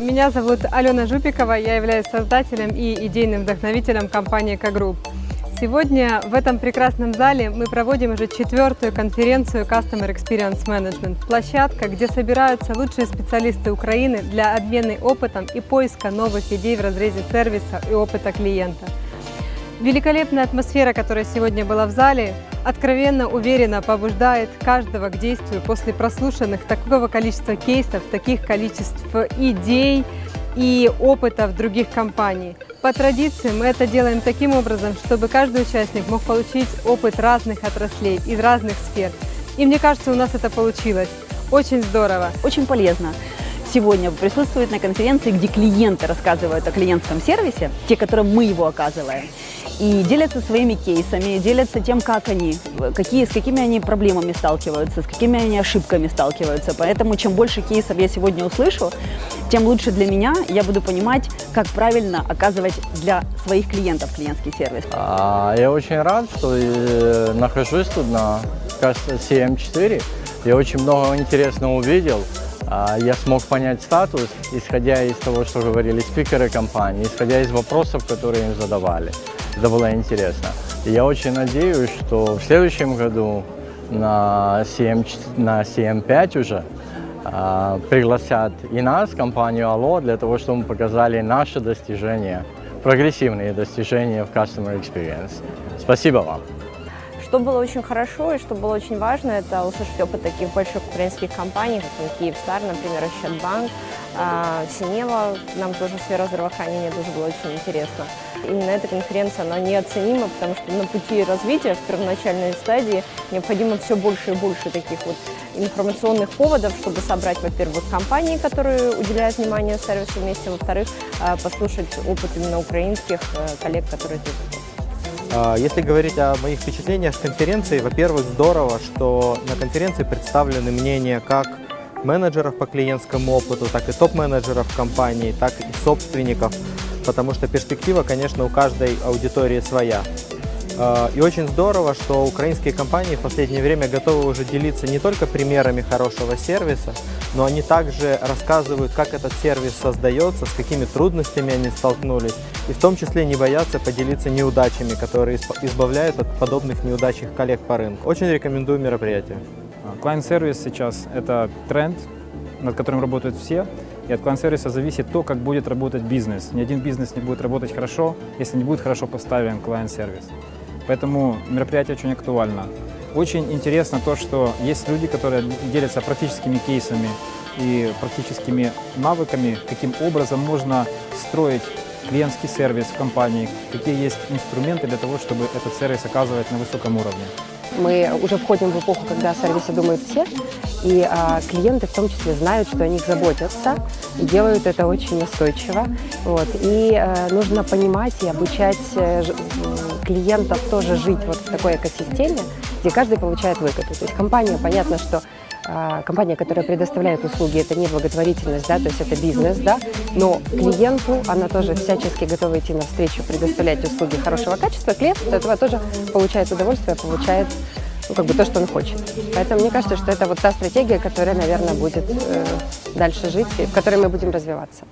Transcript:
Меня зовут Алена Жупикова, я являюсь создателем и идейным вдохновителем компании «К-Групп». Сегодня в этом прекрасном зале мы проводим уже четвертую конференцию Customer Experience Management. Площадка, где собираются лучшие специалисты Украины для обмена опытом и поиска новых идей в разрезе сервиса и опыта клиента. Великолепная атмосфера, которая сегодня была в зале, откровенно уверенно побуждает каждого к действию после прослушанных такого количества кейсов, таких количеств идей и опытов других компаний. По традиции мы это делаем таким образом, чтобы каждый участник мог получить опыт разных отраслей из разных сфер. И мне кажется, у нас это получилось. Очень здорово. Очень полезно сегодня присутствовать на конференции, где клиенты рассказывают о клиентском сервисе, те, которым мы его оказываем, и делятся своими кейсами, делятся тем, как они, какие, с какими они проблемами сталкиваются, с какими они ошибками сталкиваются. Поэтому чем больше кейсов я сегодня услышу, тем лучше для меня, я буду понимать, как правильно оказывать для своих клиентов клиентский сервис. А, я очень рад, что э, нахожусь тут на CM4. Я очень много интересного увидел. А, я смог понять статус, исходя из того, что говорили спикеры компании, исходя из вопросов, которые им задавали. Это было интересно. И я очень надеюсь, что в следующем году на, CM, на CM5 уже э, пригласят и нас, компанию Allo, для того, чтобы мы показали наши достижения, прогрессивные достижения в Customer Experience. Спасибо вам! Что было очень хорошо и что было очень важно, это услышать опыт таких больших украинских компаний, как Киевстар, например, Ощадбанк, а, Синева, нам тоже сфера здравоохранения тоже было очень интересно. Именно эта конференция, она неоценима, потому что на пути развития, в первоначальной стадии, необходимо все больше и больше таких вот информационных поводов, чтобы собрать, во-первых, компании, которые уделяют внимание сервису вместе, во-вторых, а, послушать опыт именно украинских э, коллег, которые а, если говорить о моих впечатлениях с конференции, во-первых, здорово, что на конференции представлены мнения как менеджеров по клиентскому опыту, так и топ-менеджеров компании, так и собственников, потому что перспектива, конечно, у каждой аудитории своя. А, и очень здорово, что украинские компании в последнее время готовы уже делиться не только примерами хорошего сервиса, но они также рассказывают, как этот сервис создается, с какими трудностями они столкнулись, и в том числе не боятся поделиться неудачами, которые избавляют от подобных неудач их коллег по рынку. Очень рекомендую мероприятие. Клиент-сервис сейчас – это тренд, над которым работают все, и от клиент-сервиса зависит то, как будет работать бизнес. Ни один бизнес не будет работать хорошо, если не будет хорошо поставлен клиент-сервис. Поэтому мероприятие очень актуально. Очень интересно то, что есть люди, которые делятся практическими кейсами и практическими навыками, каким образом можно строить клиентский сервис в компании, какие есть инструменты для того, чтобы этот сервис оказывать на высоком уровне. Мы уже входим в эпоху, когда о думают все, и а, клиенты в том числе знают, что о них заботятся, и делают это очень настойчиво. Вот. И а, нужно понимать и обучать а, клиентов тоже жить вот в такой экосистеме, где каждый получает выгоду. То есть компания, понятно, что а, компания, которая предоставляет услуги, это не благотворительность, да, то есть это бизнес, да, но клиенту она тоже всячески готова идти навстречу, предоставлять услуги хорошего качества, клиент от этого тоже получает удовольствие, получает ну, как бы то, что он хочет. Поэтому мне кажется, что это вот та стратегия, которая, наверное, будет э, дальше жить и в которой мы будем развиваться.